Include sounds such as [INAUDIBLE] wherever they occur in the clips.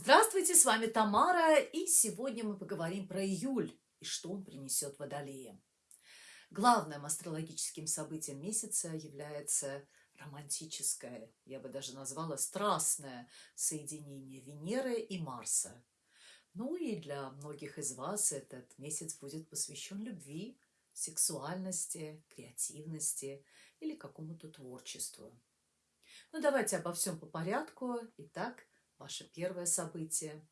Здравствуйте, с вами Тамара, и сегодня мы поговорим про июль и что он принесет водолеям. Главным астрологическим событием месяца является романтическое, я бы даже назвала страстное соединение Венеры и Марса. Ну и для многих из вас этот месяц будет посвящен любви, сексуальности, креативности или какому-то творчеству. Ну давайте обо всем по порядку. Итак, ваше первое событие.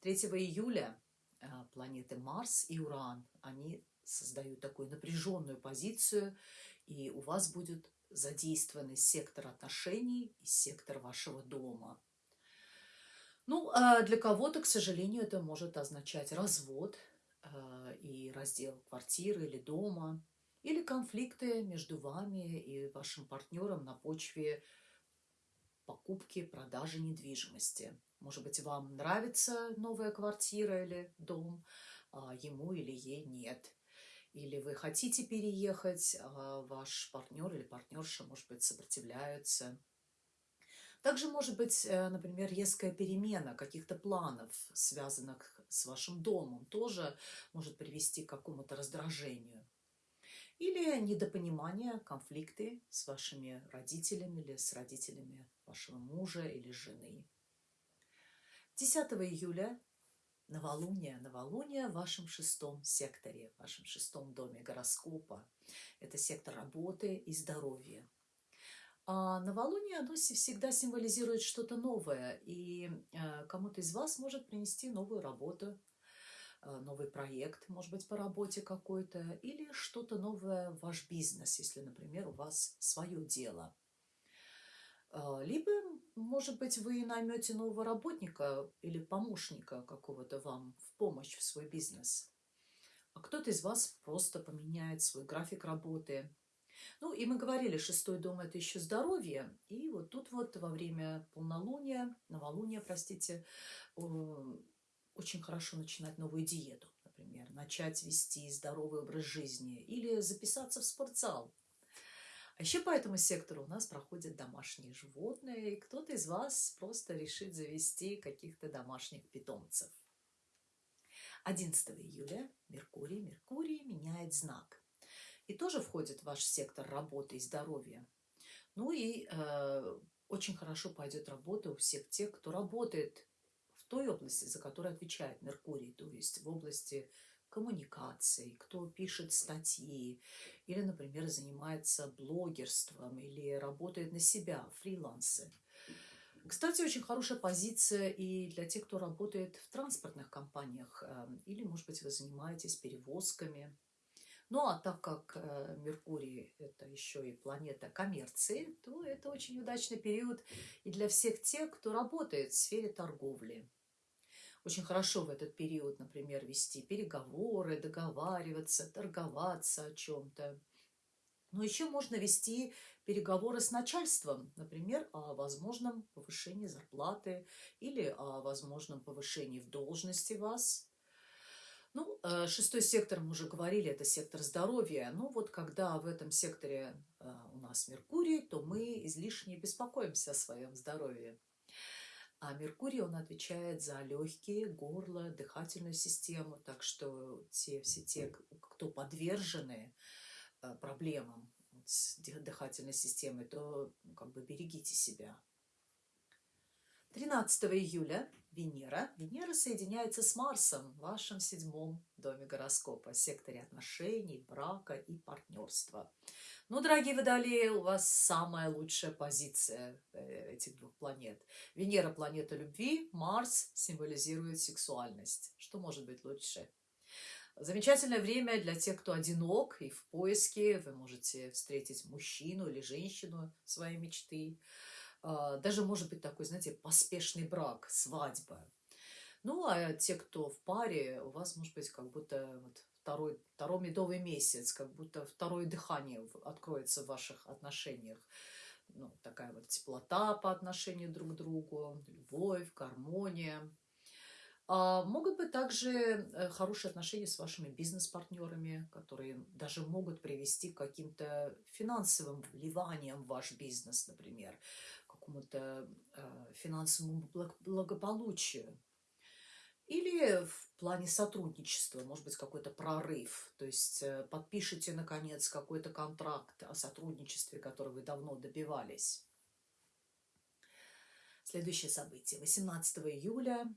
3 июля а, планеты Марс и Уран, они создают такую напряженную позицию, и у вас будет задействованы сектор отношений и сектор вашего дома. Ну, а для кого-то, к сожалению, это может означать развод а, и раздел квартиры или дома, или конфликты между вами и вашим партнером на почве покупки, продажи недвижимости. Может быть, вам нравится новая квартира или дом, а ему или ей нет. Или вы хотите переехать, а ваш партнер или партнерша, может быть, сопротивляются. Также может быть, э, например, резкая перемена каких-то планов, связанных с вашим домом, тоже может привести к какому-то раздражению. Или недопонимание, конфликты с вашими родителями или с родителями вашего мужа или жены. 10 июля новолуние, новолуние в вашем шестом секторе, в вашем шестом доме гороскопа. Это сектор работы и здоровья. А новолуние, оно всегда символизирует что-то новое, и э, кому-то из вас может принести новую работу, Э, новый проект, может быть, по работе какой-то, или что-то новое в ваш бизнес, если, например, у вас свое дело. Э, либо, может быть, вы наймете нового работника или помощника какого-то вам в помощь в свой бизнес. А кто-то из вас просто поменяет свой график работы. Ну, и мы говорили, шестой дом – это еще здоровье. И вот тут вот во время полнолуния, новолуния, простите, очень хорошо начинать новую диету, например, начать вести здоровый образ жизни или записаться в спортзал. А еще по этому сектору у нас проходят домашние животные, и кто-то из вас просто решит завести каких-то домашних питомцев. 11 июля Меркурий, Меркурий меняет знак. И тоже входит в ваш сектор работы и здоровья. Ну и э, очень хорошо пойдет работа у всех тех, кто работает той области, за которую отвечает Меркурий, то есть в области коммуникаций, кто пишет статьи, или, например, занимается блогерством, или работает на себя, фрилансы. Кстати, очень хорошая позиция и для тех, кто работает в транспортных компаниях, эм, или, может быть, вы занимаетесь перевозками. Ну, а так как э, Меркурий – это еще и планета коммерции, то это очень удачный период и для всех тех, кто работает в сфере торговли. Очень хорошо в этот период, например, вести переговоры, договариваться, торговаться о чем-то. Но еще можно вести переговоры с начальством, например, о возможном повышении зарплаты или о возможном повышении в должности вас. Ну, э, шестой сектор, мы уже говорили, это сектор здоровья. Ну, вот когда в этом секторе э, у нас Меркурий, то мы излишне беспокоимся о своем здоровье. А Меркурий, он отвечает за легкие, горло, дыхательную систему. Так что те, все те, кто подвержены э, проблемам с дыхательной системой, то ну, как бы берегите себя. 13 июля Венера. Венера соединяется с Марсом в вашем седьмом доме гороскопа, секторе отношений, брака и партнерства. Ну, дорогие водолеи, у вас самая лучшая позиция э, этих двух планет. Венера – планета любви, Марс символизирует сексуальность. Что может быть лучше? Замечательное время для тех, кто одинок и в поиске. Вы можете встретить мужчину или женщину своей мечты. А, даже может быть такой, знаете, поспешный брак, свадьба. Ну, а те, кто в паре, у вас может быть как будто вот второй, второй медовый месяц, как будто второе дыхание откроется в ваших отношениях. Ну, такая вот теплота по отношению друг к другу, любовь, гармония. А могут быть также э, хорошие отношения с вашими бизнес-партнерами, которые даже могут привести к каким-то финансовым вливаниям в ваш бизнес, например, какому-то э, финансовому благополучию. Или в плане сотрудничества, может быть, какой-то прорыв. То есть э, подпишите, наконец, какой-то контракт о сотрудничестве, который вы давно добивались. Следующее событие. 18 июля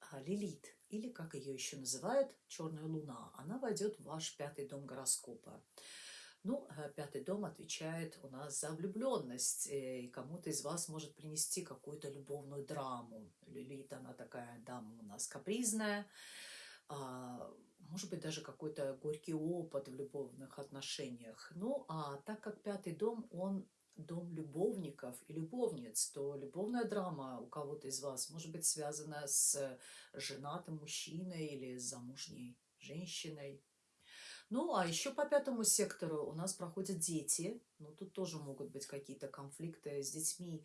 а, Лилит, или как ее еще называют, Черная Луна, она войдет в ваш пятый дом гороскопа. Ну, э, пятый дом отвечает у нас за влюбленность, э, и кому-то из вас может принести какую-то любовную драму. Лилит, она такая дама у нас капризная, а, может быть, даже какой-то горький опыт в любовных отношениях. Ну, а так как пятый дом, он дом любовников и любовниц, то любовная драма у кого-то из вас может быть связана с женатым мужчиной или замужней женщиной. Ну, а еще по пятому сектору у нас проходят дети. Ну, тут тоже могут быть какие-то конфликты с детьми,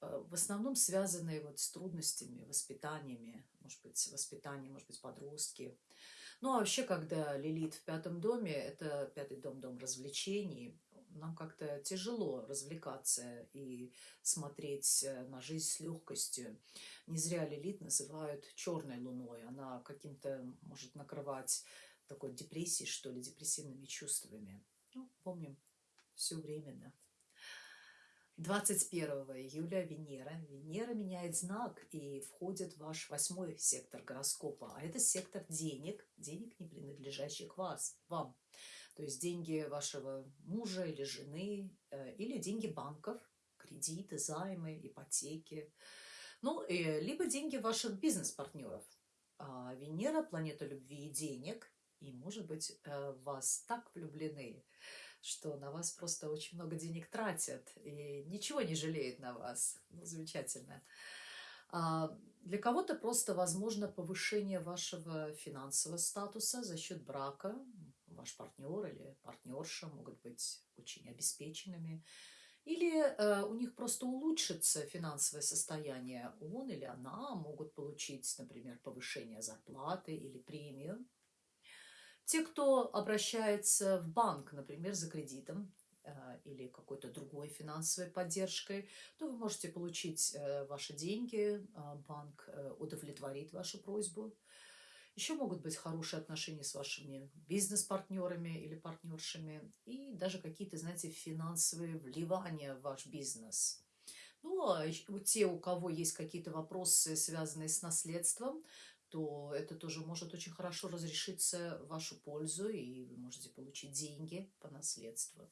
э, в основном связанные вот с трудностями, воспитаниями, может быть, воспитание, может быть, подростки. Ну, а вообще, когда Лилит в пятом доме, это пятый дом, дом развлечений, нам как-то тяжело развлекаться и смотреть э, на жизнь с легкостью. Не зря Лилит называют черной луной. Она каким-то может накрывать такой депрессией, что ли, депрессивными чувствами. Ну, помним, все временно. 21 июля Венера. Венера меняет знак и входит в ваш восьмой сектор гороскопа. А это сектор денег, денег, не принадлежащих вас, вам. То есть деньги вашего мужа или жены, э, или деньги банков, кредиты, займы, ипотеки. Ну, и, либо деньги ваших бизнес-партнеров. А Венера – планета любви и денег, и, может быть, э, вас так влюблены, что на вас просто очень много денег тратят и ничего не жалеют на вас. Ну, замечательно. А для кого-то просто возможно повышение вашего финансового статуса за счет брака. Ваш партнер или партнерша могут быть очень обеспеченными. Или э, у них просто улучшится финансовое состояние. Он или она могут получить, например, повышение зарплаты или премию. Те, кто обращается в банк, например, за кредитом э, или какой-то другой финансовой поддержкой, то вы можете получить э, ваши деньги, а банк э, удовлетворит вашу просьбу. Еще могут быть хорошие отношения с вашими бизнес-партнерами или партнершами и даже какие-то, знаете, финансовые вливания в ваш бизнес. Ну, а те, у кого есть какие-то вопросы, связанные с наследством, то это тоже может очень хорошо разрешиться в вашу пользу, и вы можете получить деньги по наследству.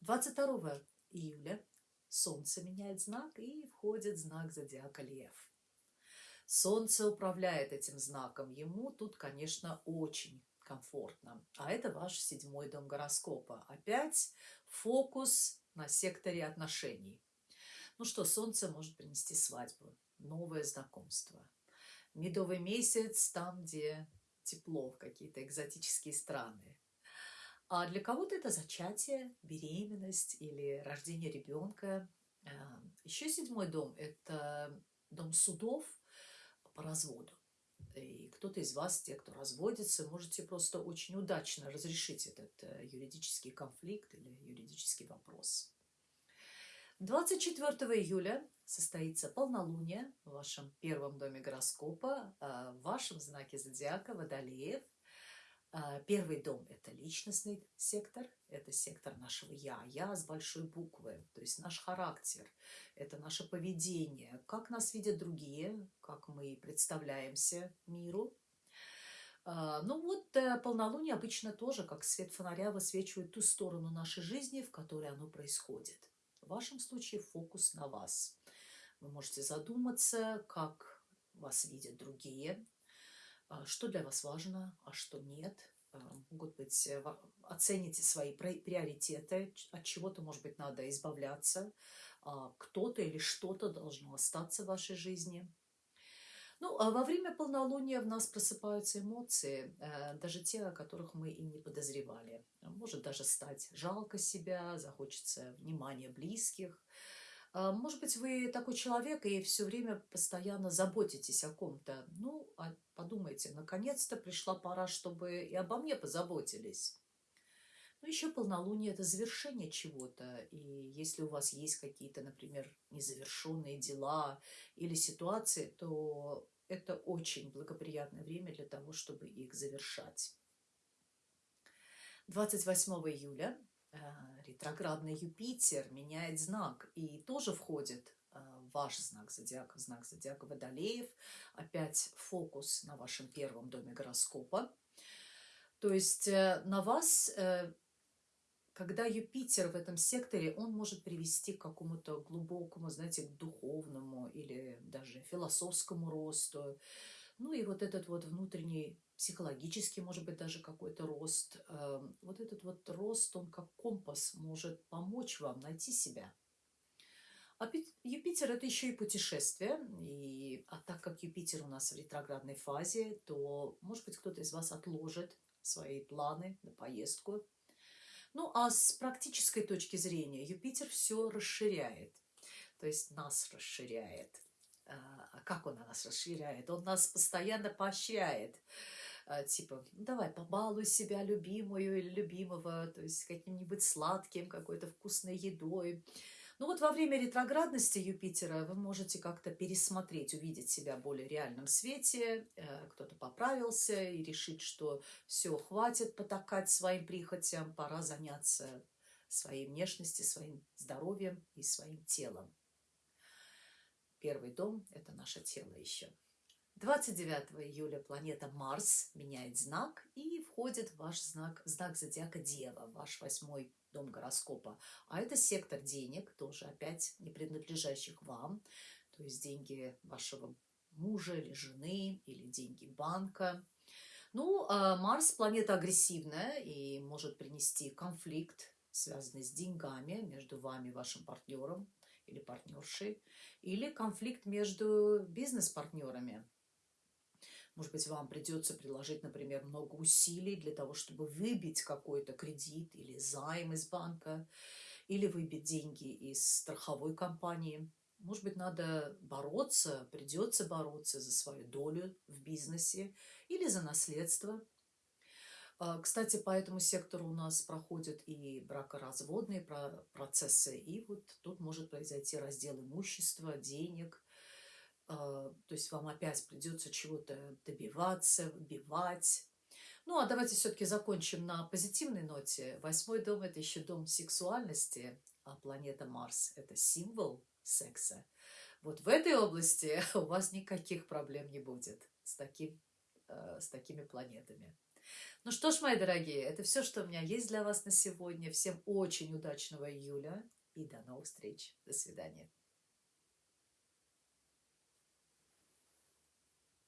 22 июля Солнце меняет знак и входит знак зодиака Лев. Солнце управляет этим знаком. Ему тут, конечно, очень комфортно. А это ваш седьмой дом гороскопа. Опять фокус на секторе отношений. Ну что, Солнце может принести свадьбу, новое знакомство. Медовый месяц там, где тепло, в какие-то экзотические страны. А для кого-то это зачатие, беременность или рождение ребенка. А, Еще седьмой дом – это дом судов по разводу. И кто-то из вас, те, кто разводится, можете просто очень удачно разрешить этот э, юридический конфликт или юридический вопрос. 24 июля состоится полнолуние в вашем первом доме гороскопа, а, в вашем знаке зодиака Водолеев. А, первый дом – это личностный сектор, это сектор нашего «я», «я» с большой буквы, то есть наш характер, это наше поведение, как нас видят другие, как мы представляемся миру. А, ну вот э, полнолуние обычно тоже, как свет фонаря, высвечивает ту сторону нашей жизни, в которой оно происходит. В вашем случае фокус на вас. Вы можете задуматься, как вас видят другие, а, что для вас важно, а что нет. А, могут быть, э, оцените свои приоритеты, от чего-то, может быть, надо избавляться, а, кто-то или что-то должно остаться в вашей жизни. Ну, а во время полнолуния в нас просыпаются эмоции, э, даже те, о которых мы и не подозревали. Может даже стать жалко себя, захочется внимания близких. А, может быть, вы такой человек и все время постоянно заботитесь о ком-то. Ну, а подумайте, наконец-то пришла пора, чтобы и обо мне позаботились. Ну, еще полнолуние – это завершение чего-то. И если у вас есть какие-то, например, незавершенные дела или ситуации, то это очень благоприятное время для того, чтобы их завершать. 28 июля э, ретроградный Юпитер меняет знак и тоже входит э, ваш знак зодиака, знак зодиака Водолеев. Опять фокус на вашем первом доме гороскопа. То есть э, на вас когда Юпитер в этом секторе, он может привести к какому-то глубокому, знаете, к духовному или даже философскому росту. Ну и вот этот вот внутренний психологический, может быть, даже какой-то рост. Эм, вот этот вот рост, он как компас может помочь вам найти себя. А Юпитер – это еще и путешествие. И, а так как Юпитер у нас в ретроградной фазе, то, может быть, кто-то из вас отложит свои планы на поездку ну, а с практической точки зрения Юпитер все расширяет, то есть нас расширяет. А, а как он нас расширяет? Он нас постоянно поощряет. А, типа, «Ну, давай, побалуй себя любимую или любимого, то есть каким-нибудь сладким, какой-то вкусной едой. Ну вот во время ретроградности Юпитера вы можете как-то пересмотреть, увидеть себя в более реальном свете, э, кто-то поправился и решить, что все, хватит потакать своим прихотям, пора заняться своей внешностью, своим здоровьем и своим телом. Первый дом – это наше тело еще. 29 июля планета Марс меняет знак и входит в ваш знак, знак зодиака Дева, ваш восьмой дом гороскопа. А это сектор денег, тоже опять не принадлежащих вам, то есть деньги вашего мужа или жены, или деньги банка. Ну, а Марс – планета агрессивная и может принести конфликт, связанный с деньгами между вами и вашим партнером или партнершей, или конфликт между бизнес-партнерами. Может быть, вам придется приложить, например, много усилий для того, чтобы выбить какой-то кредит или займ из банка, или выбить деньги из страховой компании. Может быть, надо бороться, придется бороться за свою долю в бизнесе или за наследство. А, кстати, по этому сектору у нас проходят и бракоразводные процессы, и вот тут может произойти раздел имущества, денег, то есть вам опять придется чего-то добиваться, выбивать. Ну, а давайте все-таки закончим на позитивной ноте. Восьмой дом – это еще дом сексуальности, а планета Марс – это символ секса. Вот в этой области [LAUGHS] у вас никаких проблем не будет с, таким, э, с такими планетами. Ну что ж, мои дорогие, это все, что у меня есть для вас на сегодня. Всем очень удачного июля и до новых встреч. До свидания.